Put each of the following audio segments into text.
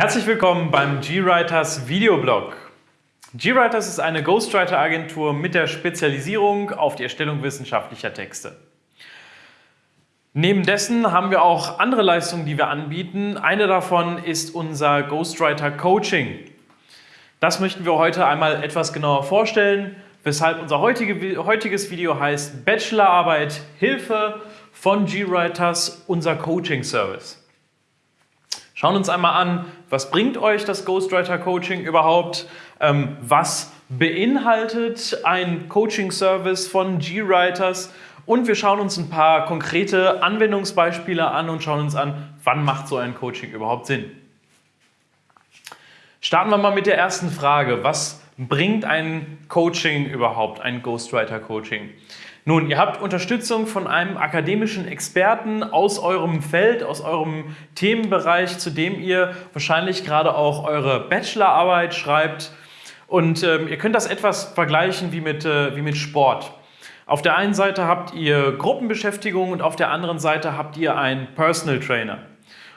Herzlich willkommen beim GWriters Videoblog. GWriters ist eine Ghostwriter-Agentur mit der Spezialisierung auf die Erstellung wissenschaftlicher Texte. Neben dessen haben wir auch andere Leistungen, die wir anbieten. Eine davon ist unser Ghostwriter Coaching. Das möchten wir heute einmal etwas genauer vorstellen, weshalb unser heutige, heutiges Video heißt Bachelorarbeit Hilfe von GWriters, unser Coaching Service. Schauen uns einmal an, was bringt euch das Ghostwriter Coaching überhaupt? Ähm, was beinhaltet ein Coaching Service von GWriters? Und wir schauen uns ein paar konkrete Anwendungsbeispiele an und schauen uns an, wann macht so ein Coaching überhaupt Sinn. Starten wir mal mit der ersten Frage. Was bringt ein Coaching überhaupt, ein Ghostwriter Coaching? Nun, ihr habt Unterstützung von einem akademischen Experten aus eurem Feld, aus eurem Themenbereich, zu dem ihr wahrscheinlich gerade auch eure Bachelorarbeit schreibt. Und ähm, ihr könnt das etwas vergleichen wie mit, äh, wie mit Sport. Auf der einen Seite habt ihr Gruppenbeschäftigung und auf der anderen Seite habt ihr einen Personal Trainer.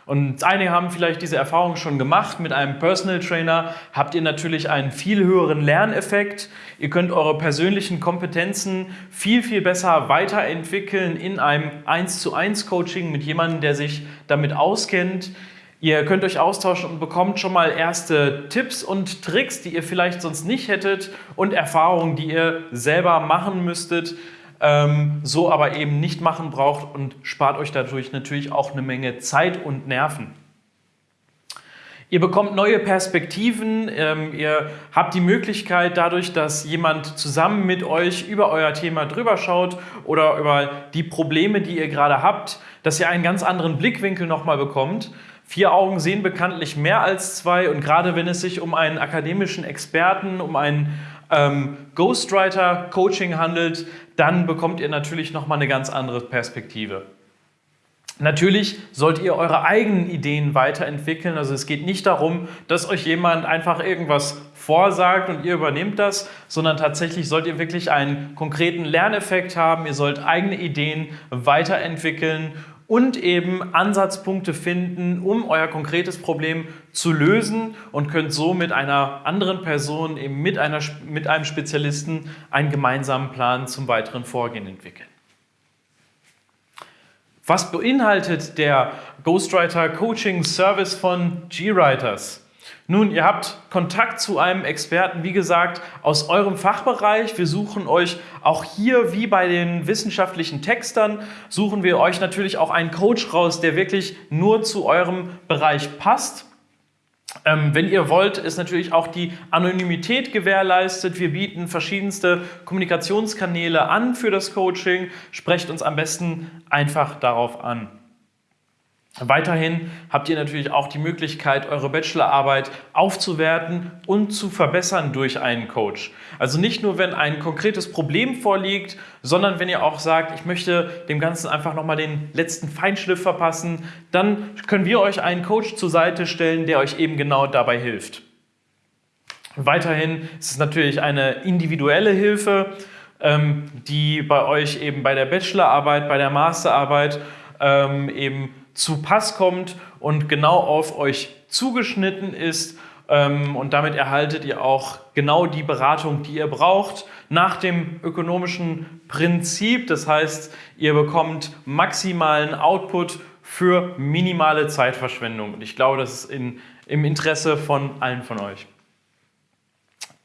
Und einige haben vielleicht diese Erfahrung schon gemacht. Mit einem Personal Trainer habt ihr natürlich einen viel höheren Lerneffekt. Ihr könnt eure persönlichen Kompetenzen viel, viel besser weiterentwickeln in einem 1 zu 1 Coaching mit jemandem, der sich damit auskennt. Ihr könnt euch austauschen und bekommt schon mal erste Tipps und Tricks, die ihr vielleicht sonst nicht hättet und Erfahrungen, die ihr selber machen müsstet ähm, so aber eben nicht machen braucht und spart euch dadurch natürlich auch eine Menge Zeit und Nerven. Ihr bekommt neue Perspektiven, ähm, ihr habt die Möglichkeit dadurch, dass jemand zusammen mit euch über euer Thema drüber schaut oder über die Probleme, die ihr gerade habt, dass ihr einen ganz anderen Blickwinkel nochmal bekommt. Vier Augen sehen bekanntlich mehr als zwei und gerade wenn es sich um einen akademischen Experten, um einen ähm, Ghostwriter-Coaching handelt, dann bekommt ihr natürlich nochmal eine ganz andere Perspektive. Natürlich sollt ihr eure eigenen Ideen weiterentwickeln. Also es geht nicht darum, dass euch jemand einfach irgendwas vorsagt und ihr übernehmt das, sondern tatsächlich sollt ihr wirklich einen konkreten Lerneffekt haben. Ihr sollt eigene Ideen weiterentwickeln und eben Ansatzpunkte finden, um euer konkretes Problem zu lösen und könnt so mit einer anderen Person, eben mit, einer, mit einem Spezialisten, einen gemeinsamen Plan zum weiteren Vorgehen entwickeln. Was beinhaltet der Ghostwriter Coaching Service von GWriters? Nun, ihr habt Kontakt zu einem Experten, wie gesagt, aus eurem Fachbereich. Wir suchen euch auch hier, wie bei den wissenschaftlichen Textern, suchen wir euch natürlich auch einen Coach raus, der wirklich nur zu eurem Bereich passt. Ähm, wenn ihr wollt, ist natürlich auch die Anonymität gewährleistet. Wir bieten verschiedenste Kommunikationskanäle an für das Coaching. Sprecht uns am besten einfach darauf an. Weiterhin habt ihr natürlich auch die Möglichkeit, eure Bachelorarbeit aufzuwerten und zu verbessern durch einen Coach. Also nicht nur, wenn ein konkretes Problem vorliegt, sondern wenn ihr auch sagt, ich möchte dem Ganzen einfach nochmal den letzten Feinschliff verpassen, dann können wir euch einen Coach zur Seite stellen, der euch eben genau dabei hilft. Weiterhin ist es natürlich eine individuelle Hilfe, ähm, die bei euch eben bei der Bachelorarbeit, bei der Masterarbeit ähm, eben zu Pass kommt und genau auf euch zugeschnitten ist. Ähm, und damit erhaltet ihr auch genau die Beratung, die ihr braucht, nach dem ökonomischen Prinzip. Das heißt, ihr bekommt maximalen Output für minimale Zeitverschwendung. Und ich glaube, das ist in, im Interesse von allen von euch.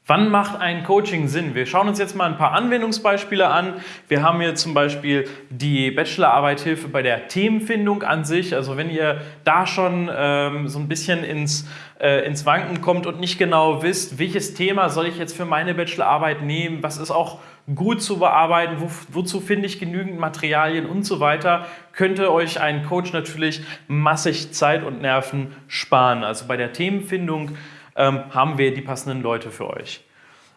Wann macht ein Coaching Sinn? Wir schauen uns jetzt mal ein paar Anwendungsbeispiele an. Wir haben hier zum Beispiel die Bachelorarbeit-Hilfe bei der Themenfindung an sich. Also wenn ihr da schon ähm, so ein bisschen ins, äh, ins Wanken kommt und nicht genau wisst, welches Thema soll ich jetzt für meine Bachelorarbeit nehmen, was ist auch gut zu bearbeiten, wo, wozu finde ich genügend Materialien und so weiter, könnte euch ein Coach natürlich massig Zeit und Nerven sparen. Also bei der Themenfindung ähm, haben wir die passenden Leute für euch.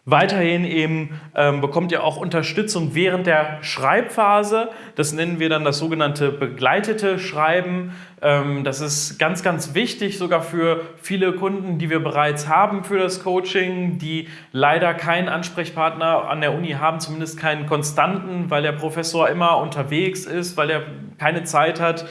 Weiterhin eben ähm, bekommt ihr auch Unterstützung während der Schreibphase. Das nennen wir dann das sogenannte begleitete Schreiben. Ähm, das ist ganz, ganz wichtig, sogar für viele Kunden, die wir bereits haben für das Coaching, die leider keinen Ansprechpartner an der Uni haben, zumindest keinen konstanten, weil der Professor immer unterwegs ist, weil er keine Zeit hat.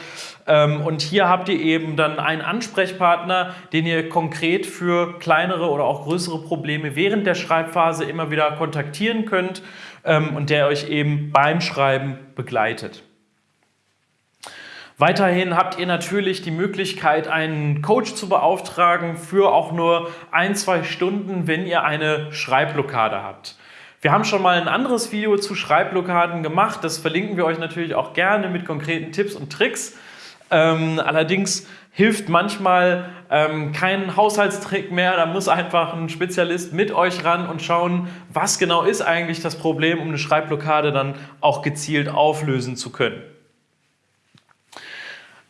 Ähm, und hier habt ihr eben dann einen Ansprechpartner, den ihr konkret für kleinere oder auch größere Probleme während der Schreibphase immer wieder kontaktieren könnt ähm, und der euch eben beim Schreiben begleitet. Weiterhin habt ihr natürlich die Möglichkeit, einen Coach zu beauftragen für auch nur ein, zwei Stunden, wenn ihr eine Schreibblockade habt. Wir haben schon mal ein anderes Video zu Schreibblockaden gemacht, das verlinken wir euch natürlich auch gerne mit konkreten Tipps und Tricks. Ähm, allerdings hilft manchmal ähm, kein Haushaltstrick mehr, da muss einfach ein Spezialist mit euch ran und schauen, was genau ist eigentlich das Problem, um eine Schreibblockade dann auch gezielt auflösen zu können.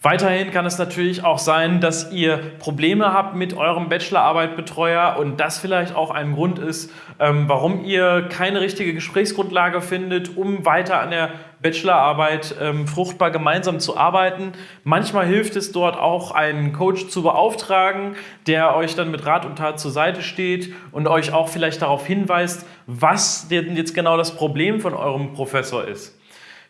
Weiterhin kann es natürlich auch sein, dass ihr Probleme habt mit eurem Bachelorarbeitbetreuer und das vielleicht auch ein Grund ist, ähm, warum ihr keine richtige Gesprächsgrundlage findet, um weiter an der Bachelorarbeit ähm, fruchtbar gemeinsam zu arbeiten. Manchmal hilft es dort auch, einen Coach zu beauftragen, der euch dann mit Rat und Tat zur Seite steht und euch auch vielleicht darauf hinweist, was denn jetzt genau das Problem von eurem Professor ist.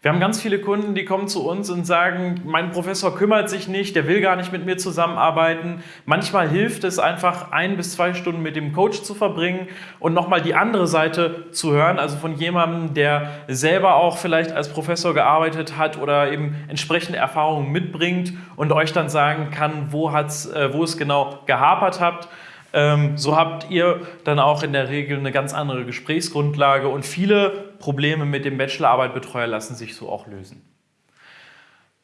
Wir haben ganz viele Kunden, die kommen zu uns und sagen, mein Professor kümmert sich nicht, der will gar nicht mit mir zusammenarbeiten. Manchmal hilft es einfach, ein bis zwei Stunden mit dem Coach zu verbringen und nochmal die andere Seite zu hören, also von jemandem, der selber auch vielleicht als Professor gearbeitet hat oder eben entsprechende Erfahrungen mitbringt und euch dann sagen kann, wo, hat's, äh, wo es genau gehapert habt. Ähm, so habt ihr dann auch in der Regel eine ganz andere Gesprächsgrundlage und viele Probleme mit dem Bachelorarbeitbetreuer lassen sich so auch lösen.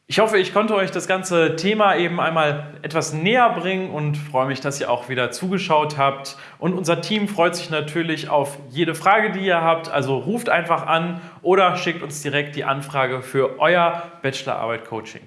Ich hoffe, ich konnte euch das ganze Thema eben einmal etwas näher bringen und freue mich, dass ihr auch wieder zugeschaut habt. Und unser Team freut sich natürlich auf jede Frage, die ihr habt. Also ruft einfach an oder schickt uns direkt die Anfrage für euer Bachelorarbeit-Coaching.